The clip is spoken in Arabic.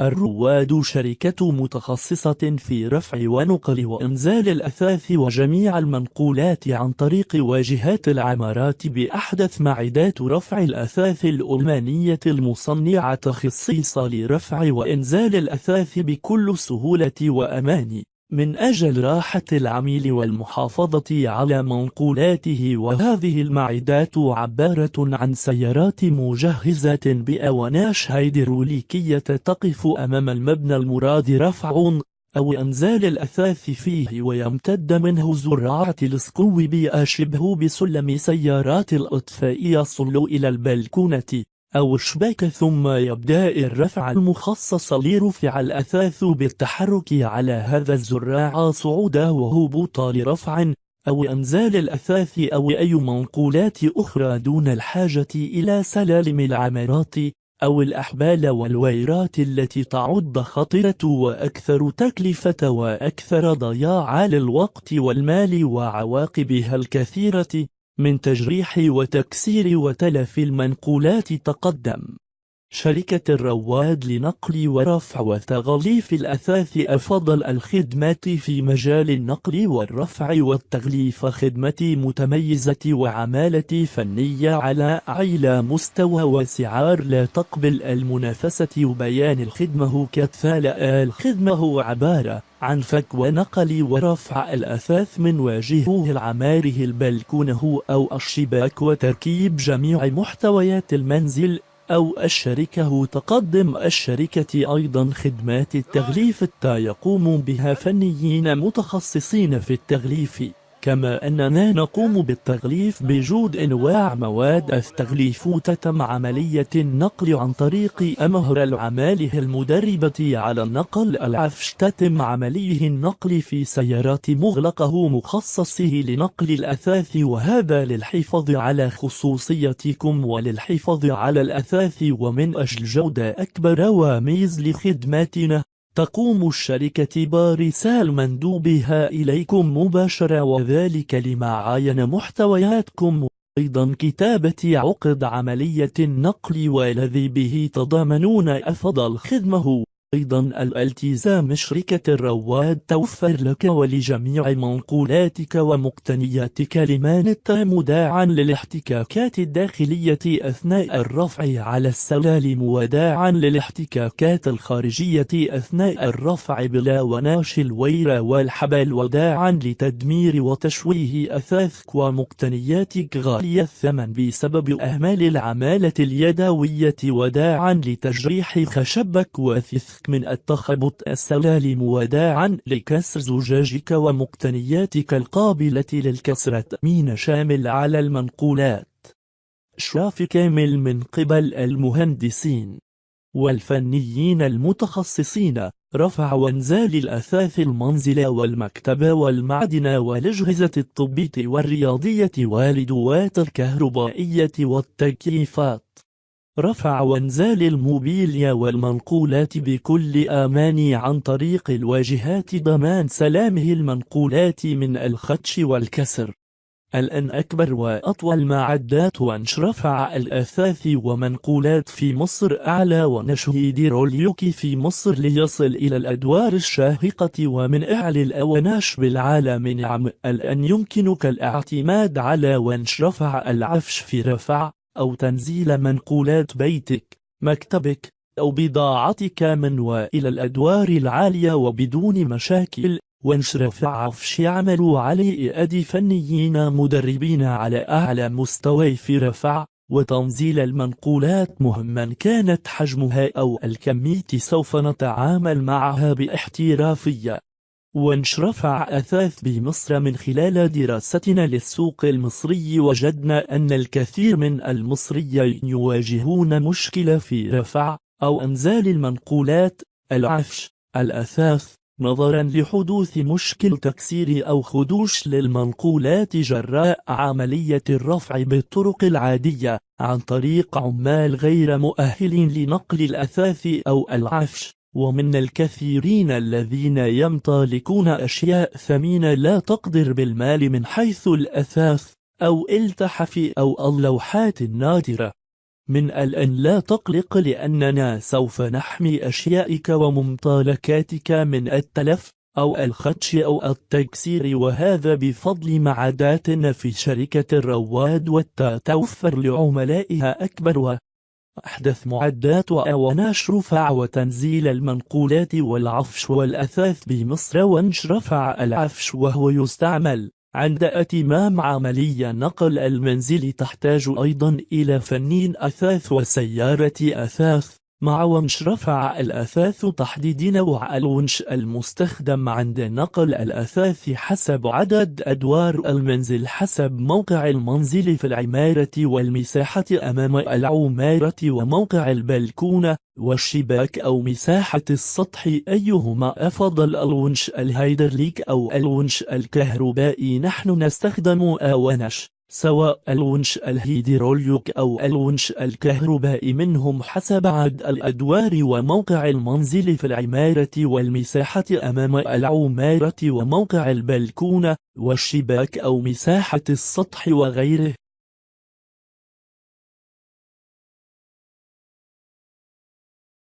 الرواد شركة متخصصة في رفع ونقل وإنزال الأثاث وجميع المنقولات عن طريق واجهات العمارات بأحدث معدات رفع الأثاث الألمانية المصنعة خصيصة لرفع وإنزال الأثاث بكل سهولة وأمان. من أجل راحة العميل والمحافظة على منقولاته وهذه المعدات عبارة عن سيارات مجهزة بأوناش هيدروليكية تقف أمام المبنى المراد رفع أو إنزال الأثاث فيه ويمتد منه زراعة السكوب شبه بسلم سيارات الإطفاء يصل إلى البلكونة. أو شباك ثم يبدأ الرفع المخصص لرفع الأثاث بالتحرك على هذا الزراع صعودا وهبوطا لرفع أو إنزال الأثاث أو أي منقولات أخرى دون الحاجة إلى سلالم العمارات أو الأحبال والويرات التي تعد خطرة وأكثر تكلفة وأكثر ضياع للوقت والمال وعواقبها الكثيرة. من تجريح وتكسير وتلف المنقولات تقدم. شركة الرواد لنقل ورفع وتغليف الأثاث أفضل الخدمات في مجال النقل والرفع والتغليف خدمة متميزة وعمالة فنية على أعلى مستوى وسعار لا تقبل المنافسة وبيان الخدمة كتفال الخدمة عبارة عن فك ونقل ورفع الأثاث من واجهه العماره البلكونة أو الشباك وتركيب جميع محتويات المنزل أو الشركة. تقدم الشركة أيضا خدمات التغليف التا يقوم بها فنيين متخصصين في التغليف. كما أننا نقوم بالتغليف بجود أنواع مواد التغليف تتم عملية النقل عن طريق أمهر العمالة المدربة على النقل العفش تتم عمليه النقل في سيارات مغلقة مخصصه لنقل الأثاث وهذا للحفاظ على خصوصيتكم وللحفاظ على الأثاث ومن أجل جودة أكبر وميز لخدماتنا. تقوم الشركة بارسال مندوبها إليكم مباشرة وذلك لمعاين محتوياتكم. أيضا كتابة عقد عملية النقل والذي به تضامنون أفضل خدمة. أيضا الالتزام شركة الرواد توفر لك ولجميع منقولاتك ومقتنياتك لمانت مداعا للاحتكاكات الداخلية أثناء الرفع على السلالم وداعا للاحتكاكات الخارجية أثناء الرفع بلا وناش الوير والحبل وداعا لتدمير وتشويه أثاثك ومقتنياتك غالية الثمن بسبب أهمال العمالة اليدوية وداعا لتجريح خشبك وثث من التخبط السلالم وداعا لكسر زجاجك ومقتنياتك القابلة للكسر تأمين شامل على المنقولات. إشراف كامل من قبل المهندسين والفنيين المتخصصين. رفع وانزال الأثاث المنزل والمكتب والمعدن والأجهزة الطبية والرياضية والدوات الكهربائية والتكييفات. رفع وانزال الموبيليا والمنقولات بكل آمان عن طريق الواجهات ضمان سلامه المنقولات من الخدش والكسر. الآن أكبر وأطول معدات وأنش رفع الأثاث ومنقولات في مصر أعلى ونشهيد روليوكي في مصر ليصل إلى الأدوار الشاهقة ومن أعلى الأوناش بالعالم نعم. الآن يمكنك الاعتماد على وأنش رفع العفش في رفع أو تنزيل منقولات بيتك مكتبك أو بضاعتك من وإلى الأدوار العالية وبدون مشاكل وانشرف عفش يعمل عليه أدي فنيين مدربين على أعلى مستوى في رفع وتنزيل المنقولات مهما كانت حجمها أو الكمية سوف نتعامل معها باحترافية. وانشرفع أثاث بمصر من خلال دراستنا للسوق المصري وجدنا أن الكثير من المصريين يواجهون مشكلة في رفع أو أنزال المنقولات. العفش الأثاث نظرا لحدوث مشكل تكسير أو خدوش للمنقولات جراء عملية الرفع بالطرق العادية عن طريق عمال غير مؤهلين لنقل الأثاث أو العفش. ومن الكثيرين الذين يمتلكون أشياء ثمينة لا تقدر بالمال من حيث الأثاث أو التحف أو اللوحات النادرة. من الآن لا تقلق لأننا سوف نحمي أشيائك وممتلكاتك من التلف أو الخدش أو التكسير وهذا بفضل معاداتنا في شركة الرواد والتوفر لعملائها أكبر أحدث معدات وأوناش رفع وتنزيل المنقولات والعفش والأثاث بمصر ونش رفع العفش وهو يستعمل. عند أتمام عملية نقل المنزل تحتاج أيضا إلى فنين أثاث وسيارة أثاث. مع ونش رفع الأثاث تحديد نوع الونش المستخدم عند نقل الأثاث حسب عدد أدوار المنزل حسب موقع المنزل في العمارة والمساحة أمام العمارة وموقع البلكونة والشباك أو مساحة السطح. أيهما أفضل الونش الهيدرليك أو الونش الكهربائي؟ نحن نستخدم أونش سواء الونش الهيدروليك أو الونش الكهربائي منهم حسب عدد الأدوار وموقع المنزل في العمارة والمساحة أمام العمارة وموقع البلكونة والشباك أو مساحة السطح وغيره.